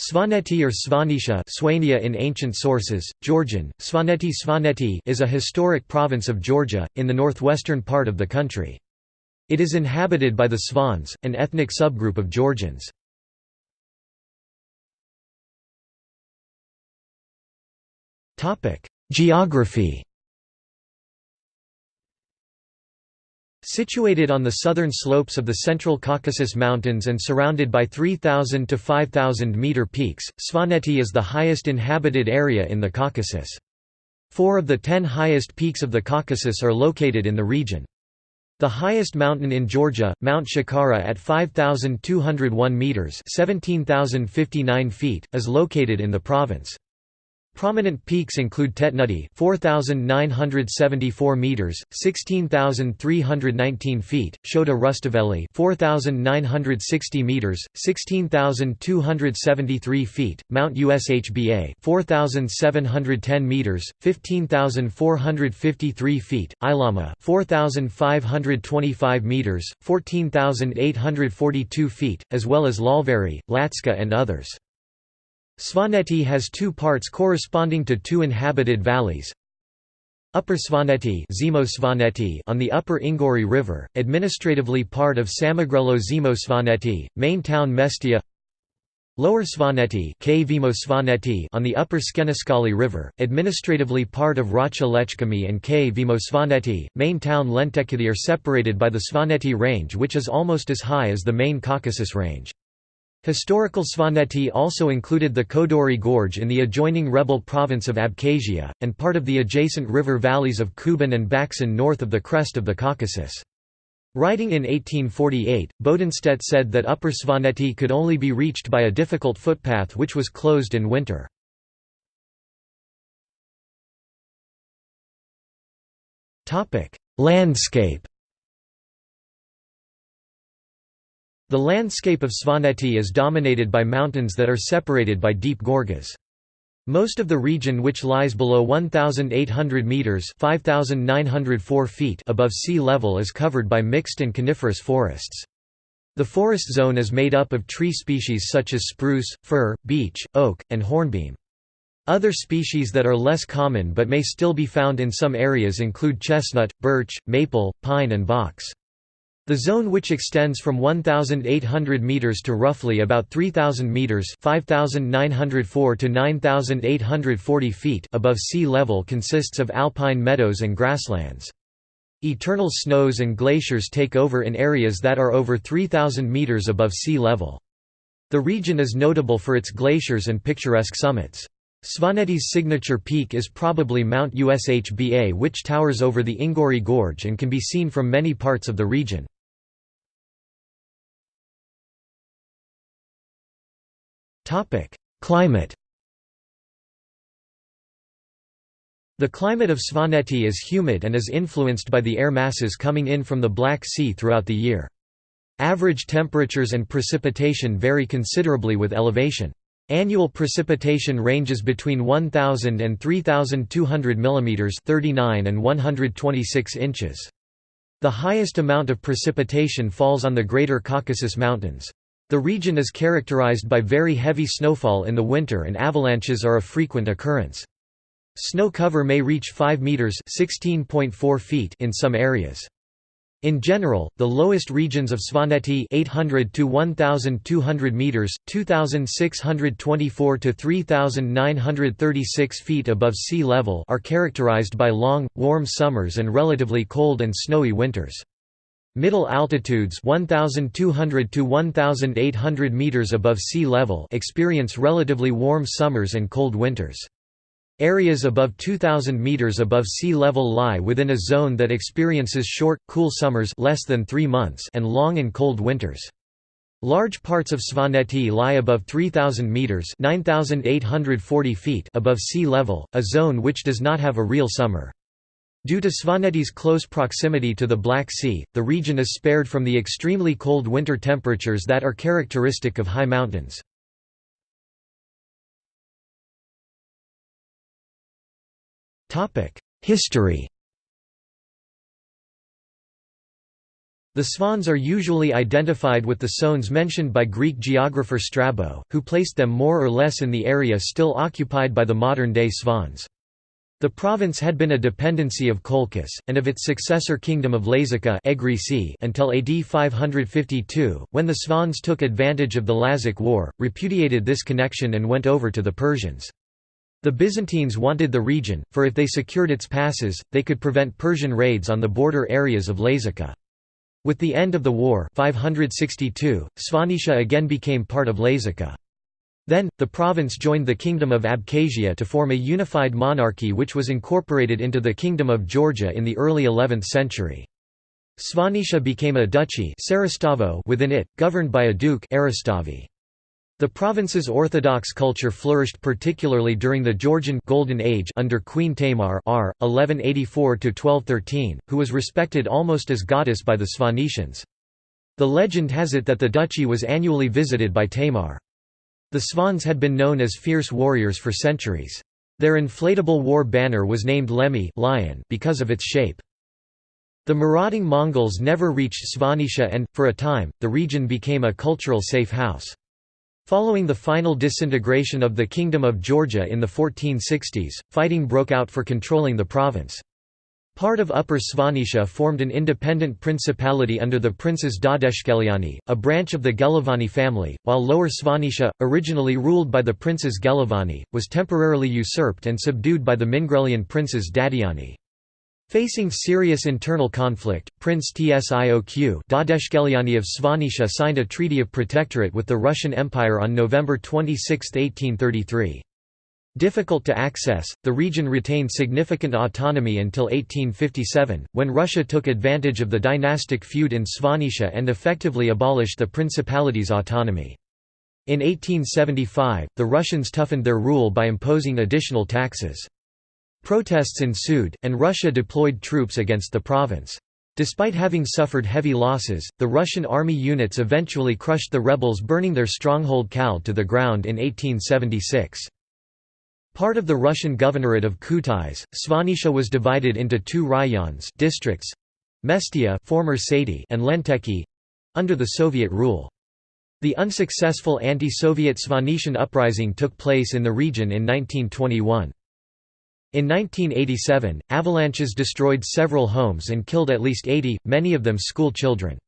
Svaneti or Svanetia Swania in ancient sources, Georgian, Svaneti Svaneti is a historic province of Georgia, in the northwestern part of the country. It is inhabited by the Svans, an ethnic subgroup of Georgians. Geography Situated on the southern slopes of the Central Caucasus Mountains and surrounded by 3,000 to 5,000 meter peaks, Svaneti is the highest inhabited area in the Caucasus. Four of the ten highest peaks of the Caucasus are located in the region. The highest mountain in Georgia, Mount Shkhara at 5,201 meters (17,059 feet), is located in the province. Prominent peaks include Tetnuldi 4974 meters 16319 feet Shota Rustaveli 4960 meters 16273 feet Mount Ushba 4710 meters 15453 feet Ilama 4525 meters 14842 feet as well as Lalveri Latska and others Svaneti has two parts corresponding to two inhabited valleys. Upper Svaneti, on the upper Enguri River, administratively part of Samegrelo Zemo Svaneti, main town Mestia Lower Svaneti, on the upper Tskhenistskali River, administratively part of Racha Lechkhumi and K Svaneti, main town Lentekati are separated by the Svaneti Range which is almost as high as the main Caucasus Range. Historical Svaneti also included the Kodori Gorge in the adjoining rebel province of Abkhazia, and part of the adjacent river valleys of Kuban and Baksan north of the crest of the Caucasus. Writing in 1848, Bodenstedt said that Upper Svaneti could only be reached by a difficult footpath which was closed in winter. Landscape The landscape of Svaneti is dominated by mountains that are separated by deep gorges. Most of the region which lies below 1,800 metres 5,904 feet above sea level is covered by mixed and coniferous forests. The forest zone is made up of tree species such as spruce, fir, beech, oak, and hornbeam. Other species that are less common but may still be found in some areas include chestnut, birch, maple, pine and box. The zone which extends from 1,800 metres to roughly about 3,000 metres 5,904 to 9,840 feet above sea level consists of alpine meadows and grasslands. Eternal snows and glaciers take over in areas that are over 3,000 metres above sea level. The region is notable for its glaciers and picturesque summits. Svaneti's signature peak is probably Mount Ushba which towers over the Enguri Gorge and can be seen from many parts of the region. Climate The climate of Svaneti is humid and is influenced by the air masses coming in from the Black Sea throughout the year. Average temperatures and precipitation vary considerably with elevation. Annual precipitation ranges between 1000 and 3200 mm 39 and 126 inches. The highest amount of precipitation falls on the Greater Caucasus Mountains. The region is characterized by very heavy snowfall in the winter and avalanches are a frequent occurrence. Snow cover may reach 5 meters (16.4 feet) in some areas. In general, the lowest regions of Svaneti 800 to 1200 meters, 2624 to 3936 feet above sea level are characterized by long, warm summers and relatively cold and snowy winters. Middle altitudes 1200 to 1800 meters above sea level experience relatively warm summers and cold winters. Areas above 2000 meters above sea level lie within a zone that experiences short, cool summers less than 3 months and long and cold winters. Large parts of Svaneti lie above 3000 meters (9840 feet) above sea level, a zone which does not have a real summer. Due to Svaneti's close proximity to the Black Sea, the region is spared from the extremely cold winter temperatures that are characteristic of high mountains. History The Svans are usually identified with the Sones mentioned by Greek geographer Strabo, who placed them more or less in the area still occupied by the modern-day Svans. The province had been a dependency of Colchis, and of its successor kingdom of Lazica until AD 552, when the Svans took advantage of the Lazic War, repudiated this connection and went over to the Persians. The Byzantines wanted the region, for if they secured its passes, they could prevent Persian raids on the border areas of Lazica. With the end of the war 562, Svanisha again became part of Lazica. Then, the province joined the Kingdom of Abkhazia to form a unified monarchy which was incorporated into the Kingdom of Georgia in the early 11th century. Svanisha became a duchy within it, governed by a duke The province's Orthodox culture flourished particularly during the Georgian Golden Age under Queen Tamar r. 1184–1213, who was respected almost as goddess by the Svanetians. The legend has it that the duchy was annually visited by Tamar. The Svans had been known as fierce warriors for centuries. Their inflatable war banner was named Lemi lion because of its shape. The marauding Mongols never reached Svanisha and, for a time, the region became a cultural safe house. Following the final disintegration of the Kingdom of Georgia in the 1460s, fighting broke out for controlling the province. Part of Upper Svanisha formed an independent principality under the princes Dadeshkeliani, a branch of the Gelovani family, while Lower Svanisha, originally ruled by the princes Gelovani, was temporarily usurped and subdued by the Mingrelian princes Dadiani. Facing serious internal conflict, Prince Tsioq Dadeshkeliani of Svanisha signed a treaty of protectorate with the Russian Empire on November 26, 1833. Difficult to access, the region retained significant autonomy until 1857, when Russia took advantage of the dynastic feud in Svanisha and effectively abolished the principality's autonomy. In 1875, the Russians toughened their rule by imposing additional taxes. Protests ensued, and Russia deployed troops against the province. Despite having suffered heavy losses, the Russian army units eventually crushed the rebels burning their stronghold Kal to the ground in 1876. Part of the Russian governorate of Kutais, Svanisha was divided into two rayons districts, Mestia former Sati and Lenteki under the Soviet rule. The unsuccessful anti-Soviet Svanetian uprising took place in the region in 1921. In 1987, avalanches destroyed several homes and killed at least 80, many of them school children.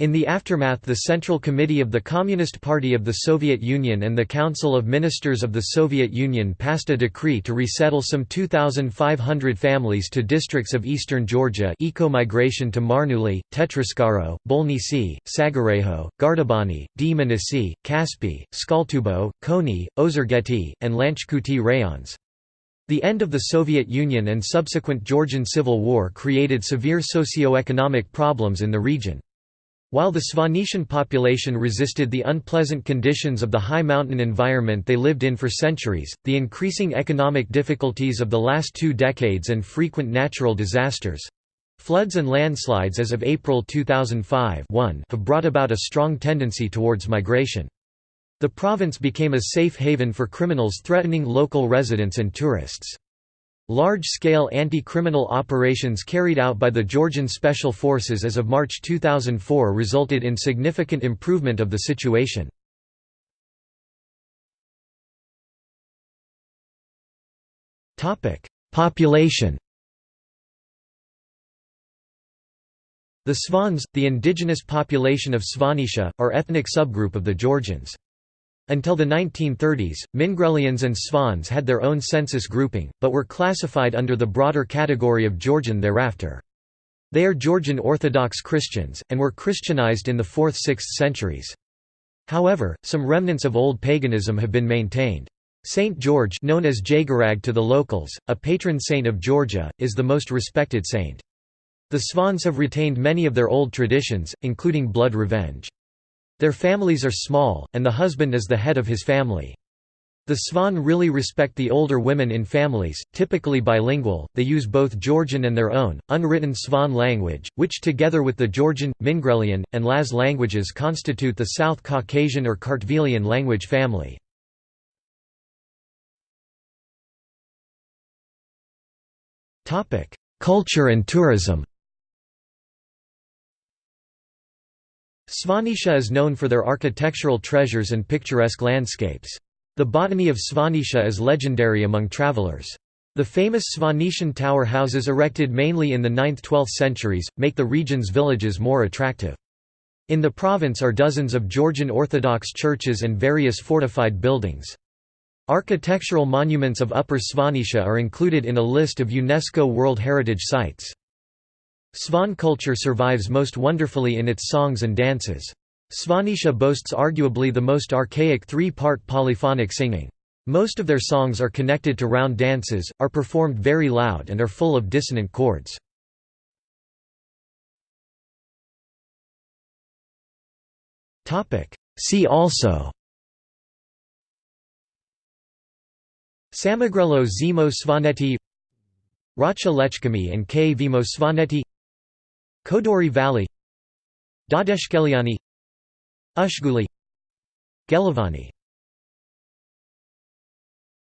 In the aftermath the Central Committee of the Communist Party of the Soviet Union and the Council of Ministers of the Soviet Union passed a decree to resettle some 2,500 families to districts of eastern Georgia eco-migration to Marneuli, Tetritskaro, Bolnisi, Sagareho, Gardabani, Dmanisi, Kaspi, Tskaltubo, Khoni, Ozurgeti, and Lanchkhuti rayons. The end of the Soviet Union and subsequent Georgian Civil War created severe socio-economic problems in the region. While the Svanetian population resisted the unpleasant conditions of the high mountain environment they lived in for centuries, the increasing economic difficulties of the last two decades and frequent natural disasters—floods and landslides as of April 2005 have brought about a strong tendency towards migration. The province became a safe haven for criminals threatening local residents and tourists. Large-scale anti-criminal operations carried out by the Georgian Special Forces as of March 2004 resulted in significant improvement of the situation. Population The Svans, the indigenous population of Svanisha, are ethnic subgroup of the Georgians. Until the 1930s, Mingrelians and Svans had their own census grouping, but were classified under the broader category of Georgian thereafter. They are Georgian Orthodox Christians, and were Christianized in the 4th–6th centuries. However, some remnants of old paganism have been maintained. Saint George known as Jagarag to the locals, a patron saint of Georgia, is the most respected saint. The Svans have retained many of their old traditions, including blood revenge. Their families are small, and the husband is the head of his family. The Svan really respect the older women in families, typically bilingual, they use both Georgian and their own, unwritten Svan language, which together with the Georgian, Mingrelian, and Laz languages constitute the South Caucasian or Kartvelian language family. Culture and tourism Svanetia is known for their architectural treasures and picturesque landscapes. The botany of Svanetia is legendary among travelers. The famous Svanetian tower houses erected mainly in the 9th–12th centuries, make the region's villages more attractive. In the province are dozens of Georgian Orthodox churches and various fortified buildings. Architectural monuments of Upper Svanetia are included in a list of UNESCO World Heritage Sites. Svan culture survives most wonderfully in its songs and dances. Svanetia boasts arguably the most archaic three-part polyphonic singing. Most of their songs are connected to round dances, are performed very loud and are full of dissonant chords. See also Samegrelo Zemo Svaneti Racha Lechkhumi and Kvemo Svaneti Kodori Valley Dadeshkeliani Ushguli Gelovani